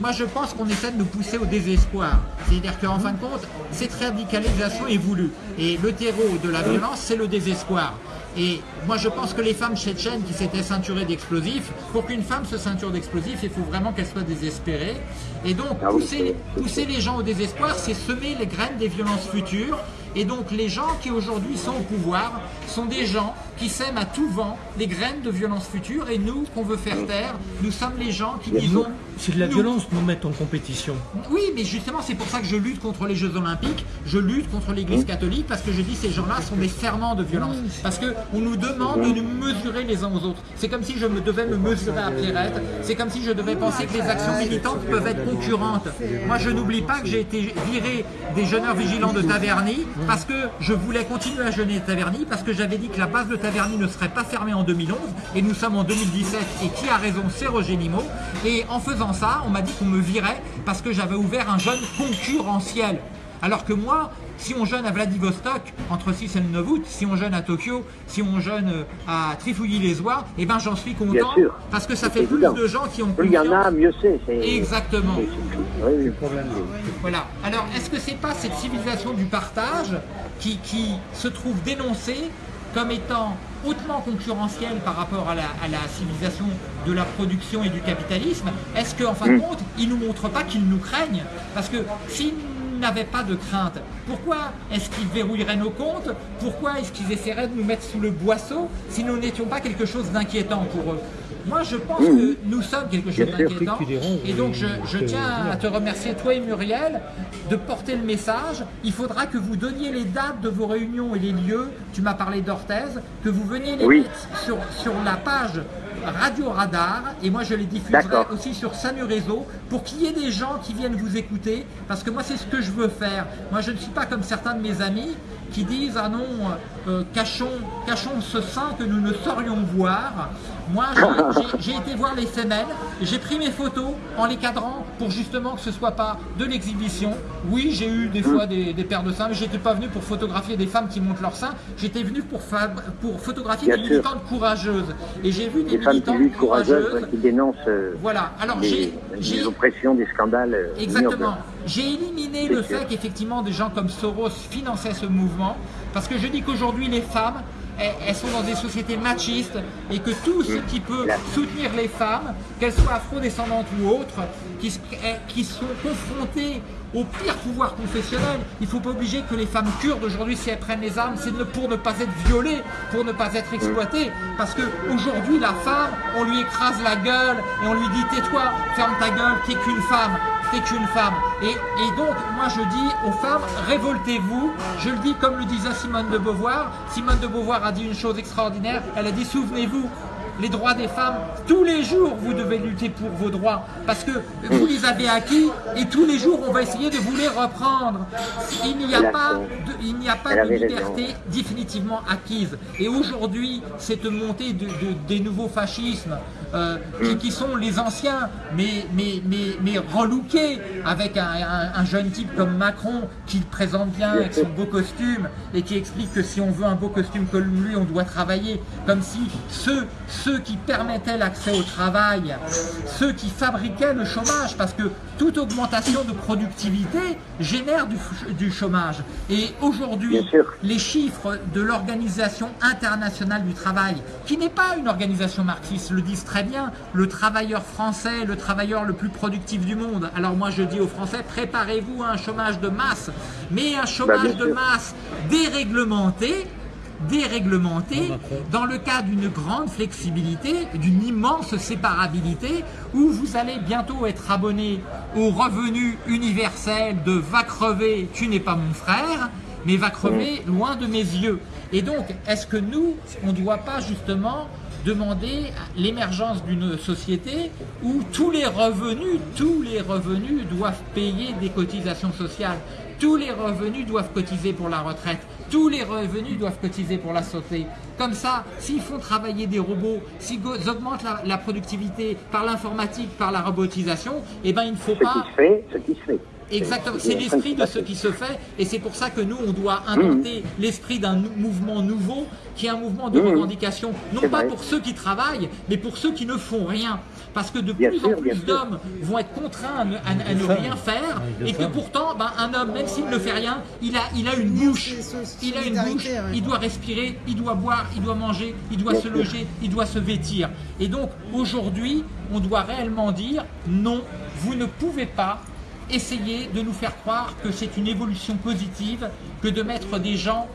Moi, je pense qu'on essaie de nous pousser au désespoir. C'est-à-dire qu'en fin de compte, cette radicalisation est voulue. Et le terreau de la violence, c'est le désespoir. Et moi, je pense que les femmes tchétchènes qui s'étaient ceinturées d'explosifs, pour qu'une femme se ceinture d'explosifs, il faut vraiment qu'elle soit désespérée. Et donc, ah pousser, pousser les gens au désespoir, c'est semer les graines des violences futures. Et donc, les gens qui aujourd'hui sont au pouvoir sont des gens qui sèment à tout vent les graines de violence future. Et nous, qu'on veut faire taire, nous sommes les gens qui disons c'est de la violence nous mettre en compétition. Oui, mais justement, c'est pour ça que je lutte contre les Jeux Olympiques, je lutte contre l'Église mmh. catholique, parce que je dis ces gens-là sont des ferments de violence. Mmh. Parce qu'on nous demande de nous mesurer les uns aux autres. C'est comme si je me devais me mesurer à Pierrette, c'est comme si je devais penser que les actions militantes peuvent être concurrentes. Moi, je n'oublie pas que j'ai été viré des jeûneurs vigilants de Taverny, parce que je voulais continuer à jeûner Taverny, parce que j'avais dit que la base de Taverny ne serait pas fermée en 2011, et nous sommes en 2017, et qui a raison, c'est Roger Nimot. Et en faisant ça, on m'a dit qu'on me virait parce que j'avais ouvert un jeûne concurrentiel. Alors que moi, si on jeûne à Vladivostok entre 6 et 9 août, si on jeûne à Tokyo, si on jeûne euh, à Trifouilly-les-Oies, eh ben j'en suis content parce que ça fait plus de gens qui ont Plus il y en a, mieux c'est. Exactement. Voilà. Alors, est-ce que c'est pas cette civilisation du partage qui, qui se trouve dénoncée comme étant hautement concurrentiel par rapport à la, civilisation de la production et du capitalisme, est-ce qu'en fin de mm. compte, ils ne nous montrent pas qu'ils nous craignent? Parce que s'ils n'avaient pas de crainte, pourquoi est-ce qu'ils verrouilleraient nos comptes? Pourquoi est-ce qu'ils essaieraient de nous mettre sous le boisseau si nous n'étions pas quelque chose d'inquiétant pour eux? Moi, je pense mmh. que nous sommes quelque chose d'inquiétant. Et donc, je, tiens à te remercier, toi et Muriel, de porter le message. Il faudra que vous donniez les dates de vos réunions et les lieux. Tu m'as parlé d'Orthez, que vous veniez les mettre sur, sur la page Radio Radar et moi je les diffuserai aussi sur Samu Réseau pour qu'il y ait des gens qui viennent vous écouter parce que moi c'est ce que je veux faire. Moi je ne suis pas comme certains de mes amis qui disent ah non euh, cachons, cachons ce sein que nous ne saurions voir. Moi j'ai été voir les femelles, j'ai pris mes photos en les cadrant pour justement que ce soit pas de l'exhibition. Oui j'ai eu des fois des, paires de seins mais j'étais pas venu pour photographier des femmes qui montent leur sein, j'étais venu pour, pour photographier des militantes courageuses et j'ai vu des, femmes qui courageuses qui dénoncent euh, voilà. Alors, les, oppressions, des scandales. Euh, Exactement. J'ai éliminé le fait qu'effectivement des gens comme Soros finançaient ce mouvement parce que je dis qu'aujourd'hui les femmes elles sont dans des sociétés machistes et que tout ce qui peut soutenir les femmes, qu'elles soient afro-descendantes ou autres, qui, qui sont confrontées au pire pouvoir confessionnel. Il ne faut pas obliger que les femmes kurdes aujourd'hui, si elles prennent les armes, c'est pour ne pas être violées, pour ne pas être exploitées. Parce qu'aujourd'hui, la femme, on lui écrase la gueule et on lui dit tais-toi, ferme ta gueule, t'es qu'une femme, t'es qu'une femme. Et, et, donc, moi je dis aux femmes, révoltez-vous. Je le dis comme le disait Simone de Beauvoir. Simone de Beauvoir a dit une chose extraordinaire. Elle a dit, souvenez-vous, les droits des femmes, tous les jours vous devez lutter pour vos droits. Parce que vous les avez acquis et tous les jours on va essayer de vous les reprendre. Il n'y a pas de, il n'y a pas de liberté définitivement acquise. Et aujourd'hui, cette montée de, des nouveaux fascismes, euh, qui, sont les anciens, mais, mais, mais, mais relookés, avec un, jeune type comme Macron, qui le présente bien avec son beau costume, et qui explique que si on veut un beau costume comme lui, on doit travailler, comme si ceux, ceux qui permettaient l'accès au travail, ceux qui fabriquaient le chômage, parce que toute augmentation de productivité génère du, du chômage. Et aujourd'hui, les chiffres de l'Organisation internationale du travail, qui n'est pas une organisation marxiste, le disent très bien, le travailleur français, le travailleur le plus productif du monde. Alors moi je dis aux Français, préparez-vous à un chômage de masse, mais un chômage bah, de masse déréglementé, déréglementé dans le cas d'une grande flexibilité, d'une immense séparabilité, où vous allez bientôt être abonné au revenu universel de « va crever, tu n'es pas mon frère », mais va crever loin de mes yeux. Et donc, est-ce que nous, on ne doit pas justement demander l'émergence d'une société où tous les revenus, tous les revenus doivent payer des cotisations sociales, tous les revenus doivent cotiser pour la retraite, tous les revenus doivent cotiser pour la santé. Comme ça, s'ils font travailler des robots, s'ils augmentent la, productivité par l'informatique, par la robotisation, eh ben il ne faut pas... Ce qui se fait, Exactement, c'est l'esprit de ce qui se fait et c'est pour ça que nous, on doit inventer mmh. l'esprit d'un mouvement nouveau qui est un mouvement de mmh. revendication, non pas pour ceux qui travaillent, mais pour ceux qui ne font rien. Parce que de plus en plus d'hommes vont être contraints à, ne rien faire. Et que pourtant, ben, un homme, même s'il ne fait rien, il a, il a une bouche, il a une bouche, il doit respirer, il doit boire, il doit manger, il doit se loger, il doit se vêtir. Et donc, aujourd'hui, on doit réellement dire non, vous ne pouvez pas essayer de nous faire croire que c'est une évolution positive que de mettre des gens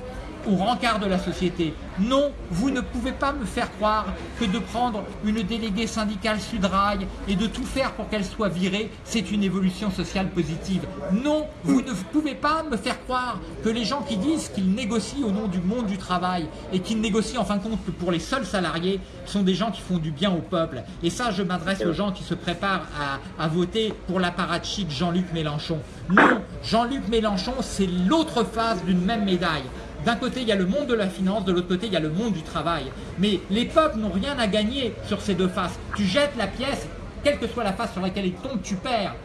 au rencard de la société. Non, vous ne pouvez pas me faire croire que de prendre une déléguée syndicale Sudrail et de tout faire pour qu'elle soit virée, c'est une évolution sociale positive. Non, vous ne pouvez pas me faire croire que les gens qui disent qu'ils négocient au nom du monde du travail et qu'ils négocient en fin de compte que pour les seuls salariés sont des gens qui font du bien au peuple. Et ça, je m'adresse aux gens qui se préparent à, à voter pour l'apparatchik Jean-Luc Mélenchon. Non, Jean-Luc Mélenchon, c'est l'autre face d'une même médaille. D'un côté, il y a le monde de la finance, de l'autre côté, il y a le monde du travail. Mais les peuples n'ont rien à gagner sur ces deux faces. Tu jettes la pièce, quelle que soit la face sur laquelle il tombe, tu perds.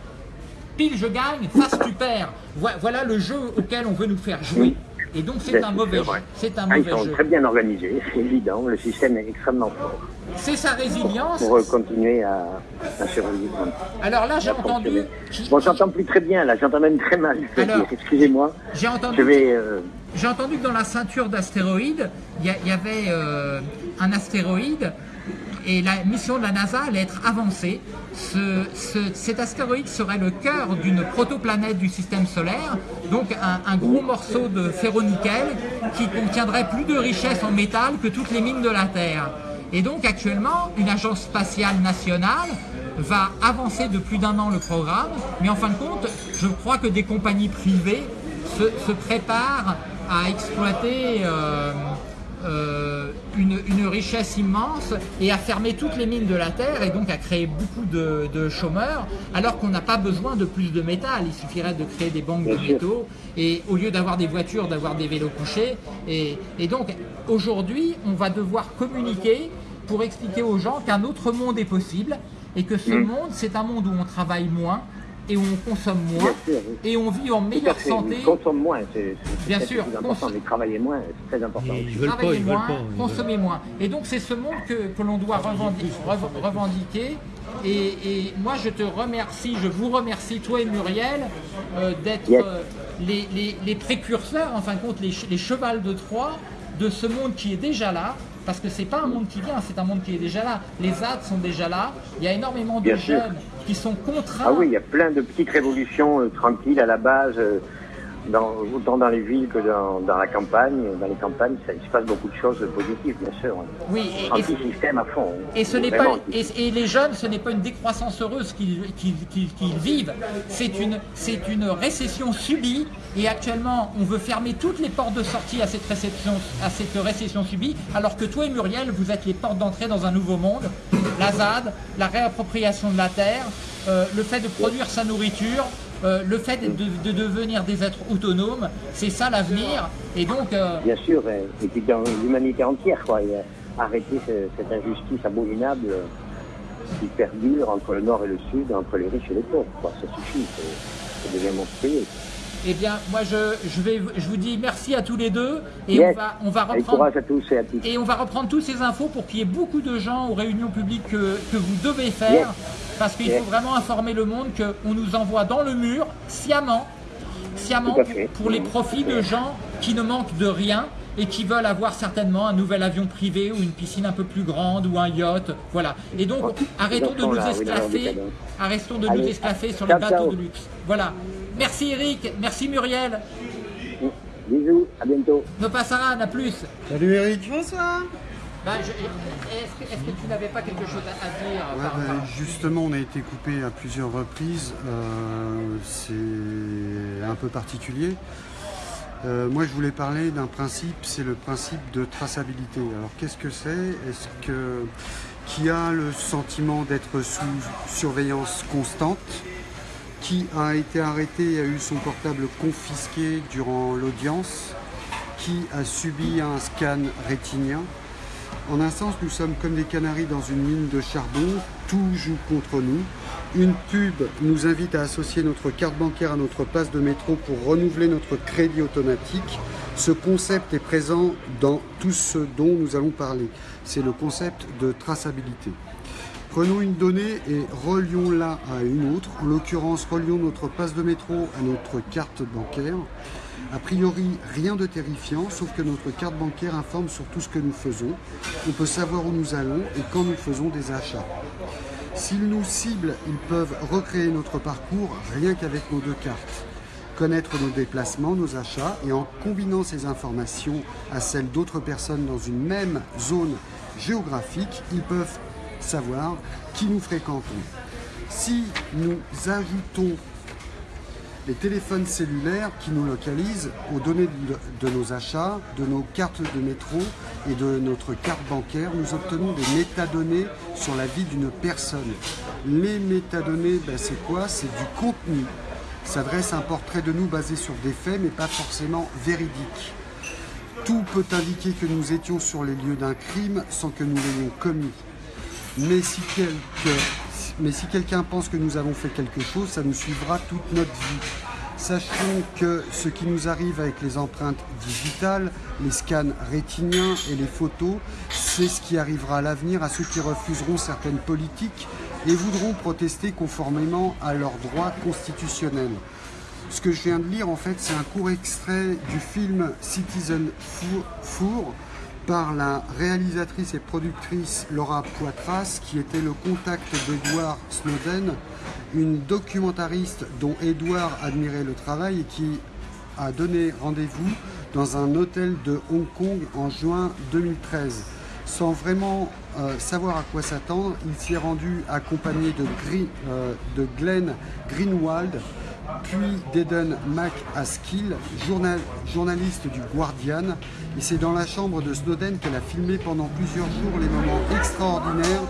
Pile, je gagne, face, tu perds. Voilà le jeu auquel on veut nous faire jouer. Et donc c'est un mauvais jeu. C'est un ah, mauvais ils sont très bien organisés, c'est évident. Le système est extrêmement fort. C'est sa résilience. Pour, continuer à, survivre. Alors là, j'ai entendu. Bon, j'entends plus très bien. Là, j'entends même très mal. Excusez-moi. J'ai entendu. Euh, j'ai entendu que dans la ceinture d'astéroïdes, il y, avait euh, un astéroïde et la mission de la NASA allait être avancée. cet astéroïde serait le cœur d'une protoplanète du système solaire, donc un, gros morceau de ferro-nickel qui contiendrait plus de richesses en métal que toutes les mines de la Terre. Et donc actuellement, une agence spatiale nationale va avancer de plus d'un an le programme, mais en fin de compte, je crois que des compagnies privées se, préparent à exploiter euh, euh, une, richesse immense et à fermer toutes les mines de la Terre et donc à créer beaucoup de, chômeurs alors qu'on n'a pas besoin de plus de métal. Il suffirait de créer des banques de métaux et au lieu d'avoir des voitures, d'avoir des vélos couchés. Et, et donc aujourd'hui, on va devoir communiquer pour expliquer aux gens qu'un autre monde est possible et que ce mm. monde, c'est un monde où on travaille moins, et où on consomme moins et on vit en meilleure santé. On consomme moins, c'est bien sûr. important, mais travailler moins, c'est très important. Travailler moins, consommer moins. Et donc c'est ce monde que, que l'on doit revendiquer. Et, moi je te remercie, je vous remercie, toi et Muriel, euh, d'être euh, les, les, les, précurseurs, en fin de compte les, les chevals de Troie de ce monde qui est déjà là, parce que c'est pas un monde qui vient, c'est un monde qui est déjà là. Les ZAD sont déjà là, il y a énormément de jeunes qui sont. Ah oui, il y a plein de petites révolutions euh, tranquilles à la base. Dans, autant dans les villes que dans, dans, la campagne. Dans les campagnes, ça, il se passe beaucoup de choses positives, bien sûr. Oui, et, Anti-système à fond. Et, ce n'est pas, et, les jeunes, ce n'est pas une décroissance heureuse qu'ils vivent, c'est une, une récession subie. Et actuellement, on veut fermer toutes les portes de sortie à cette, réception, à cette récession subie, alors que toi et Muriel, vous êtes les portes d'entrée dans un nouveau monde. La ZAD, la réappropriation de la terre, euh, le fait de produire sa nourriture, euh, le fait de, devenir des êtres autonomes, c'est ça l'avenir. Et donc. Euh, Bien sûr, et puis dans l'humanité entière, quoi. arrêter cette injustice abominable qui perdure entre le nord et le sud, entre les riches et les pauvres. Quoi. Ça suffit, ça devient monstrueux. Eh bien, moi, je, je, vais, je vous dis merci à tous les deux. Et on, va, on va reprendre. À tous et, à tous. et on va reprendre toutes ces infos pour qu'il y ait beaucoup de gens aux réunions publiques que, que vous devez faire. Parce qu'il faut vraiment informer le monde qu'on nous envoie dans le mur, sciemment, sciemment pour, les profits de gens qui ne manquent de rien et qui veulent avoir certainement un nouvel avion privé ou une piscine un peu plus grande ou un yacht. Voilà. Et donc, arrêtons de nous esclaffer, arrêtons de nous esclaffer sur les bateaux de luxe. Voilà. Merci Eric, merci Muriel. Bisous, à bientôt. Ne passera, à plus. Salut Eric. Bonsoir. Bah, est-ce que, tu n'avais pas quelque chose à, dire bah, Justement, on a été coupé à plusieurs reprises. Euh, c'est un peu particulier. Euh, moi, je voulais parler d'un principe, c'est le principe de traçabilité. Alors, qu'est-ce que c'est? Est-ce que qui a le sentiment d'être sous surveillance constante? Qui a été arrêté et a eu son portable confisqué durant l'audience Qui a subi un scan rétinien en un sens, nous sommes comme des canaris dans une mine de charbon, tout joue contre nous. Une pub nous invite à associer notre carte bancaire à notre passe de métro pour renouveler notre crédit automatique. Ce concept est présent dans tout ce dont nous allons parler. C'est le concept de traçabilité. Prenons une donnée et relions-la à une autre. En l'occurrence, relions notre passe de métro à notre carte bancaire. A priori, rien de terrifiant, sauf que notre carte bancaire informe sur tout ce que nous faisons. On peut savoir où nous allons et quand nous faisons des achats. S'ils nous ciblent, ils peuvent recréer notre parcours rien qu'avec nos deux cartes. Connaître nos déplacements, nos achats et en combinant ces informations à celles d'autres personnes dans une même zone géographique, ils peuvent savoir qui nous fréquentons. Si nous ajoutons les téléphones cellulaires qui nous localisent aux données de, nos achats, de nos cartes de métro et de notre carte bancaire, nous obtenons des métadonnées sur la vie d'une personne. Les métadonnées, ben c'est quoi? C'est du contenu. Ça dresse un portrait de nous basé sur des faits, mais pas forcément véridiques. Tout peut indiquer que nous étions sur les lieux d'un crime sans que nous l'ayons commis. Mais si quelqu'un pense que nous avons fait quelque chose, ça nous suivra toute notre vie. Sachons que ce qui nous arrive avec les empreintes digitales, les scans rétiniens et les photos, c'est ce qui arrivera à l'avenir à ceux qui refuseront certaines politiques et voudront protester conformément à leurs droits constitutionnels. Ce que je viens de lire, en fait, c'est un court extrait du film Citizen Four, par la réalisatrice et productrice Laura Poitras, qui était le contact d'Edward Snowden, une documentariste dont Edward admirait le travail et qui a donné rendez-vous dans un hôtel de Hong Kong en juin 2013. Sans vraiment euh, savoir à quoi s'attendre, il s'y est rendu accompagné de, euh, de Glenn Greenwald, puis d'Eden McAskill, journaliste du Guardian. Et c'est dans la chambre de Snowden qu'elle a filmé pendant plusieurs jours les moments extraordinaires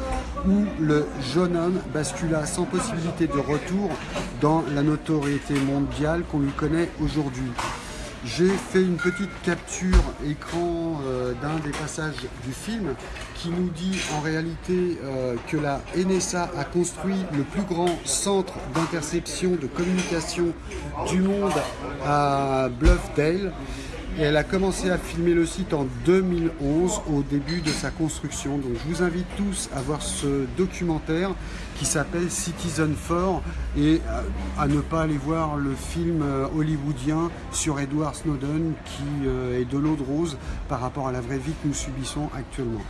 où le jeune homme bascula sans possibilité de retour dans la notoriété mondiale qu'on lui connaît aujourd'hui. J'ai fait une petite capture écran euh, d'un des passages du film qui nous dit en réalité euh, que la NSA a construit le plus grand centre d'interception de communication du monde à Bluffdale elle a commencé à filmer le site en 2011 au début de sa construction. Donc je vous invite tous à voir ce documentaire qui s'appelle Citizen 4 et à ne pas aller voir le film euh, hollywoodien sur Edward Snowden qui euh, est de l'eau de rose par rapport à la vraie vie que nous subissons actuellement.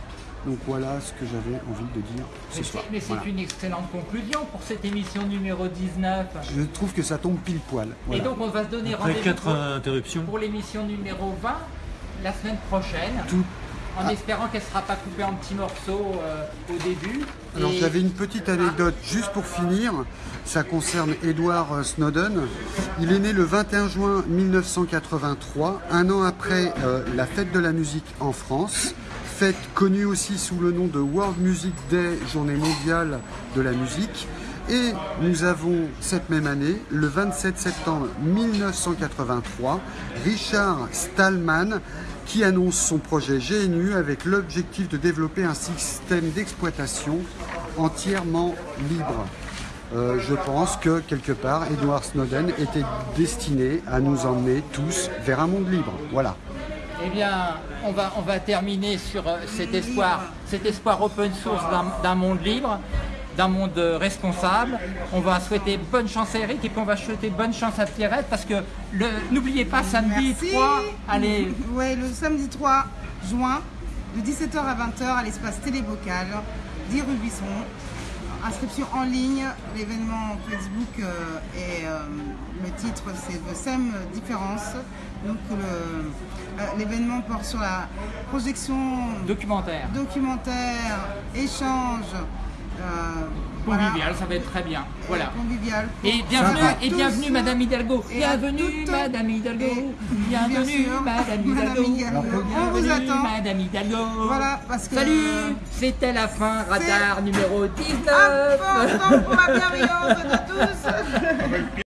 Donc voilà ce que j'avais envie de dire ce soir. Mais c'est une excellente conclusion pour cette émission numéro 19. Je trouve que ça tombe pile poil. Et donc on va se donner rendez-vous pour, pour l'émission numéro 20 la semaine prochaine. Tout en espérant qu'elle ne sera pas coupée en petits morceaux euh, au début. Alors j'avais une petite anecdote juste pour finir, ça concerne Edward Snowden. Il est né le 21 juin 1983, un an après euh, la fête de la musique en France, fête connue aussi sous le nom de World Music Day, journée mondiale de la musique. Et nous avons cette même année, le 27 septembre 1983, Richard Stallman qui annonce son projet GNU avec l'objectif de développer un système d'exploitation entièrement libre. Euh, je pense que quelque part, Edward Snowden était destiné à nous emmener tous vers un monde libre. Voilà. Eh bien, on va, on va terminer sur euh, cet espoir, cet espoir open source d'un monde libre d'un monde responsable. On va souhaiter bonne chance à Eric et puis on va souhaiter bonne chance à Pierrette parce que n'oubliez pas samedi 3, allez. Ouais, le samedi 3 juin, de 17h à 20h à l'espace télévocal, 10 rue Buisson. Inscription en ligne, l'événement Facebook euh, et euh, le titre c'est The Same Difference. Donc euh, l'événement porte sur la projection documentaire, documentaire échange, euh, convivial, ça va être très bien. Voilà. Convivial. Et bienvenue, et bienvenue Madame Hidalgo. Bienvenue Madame Hidalgo. Bienvenue Madame Hidalgo. On vous attend. Madame Hidalgo. Voilà, parce que... Salut, c'était la fin, radar numéro 19. Important pour la bienveillance de tous.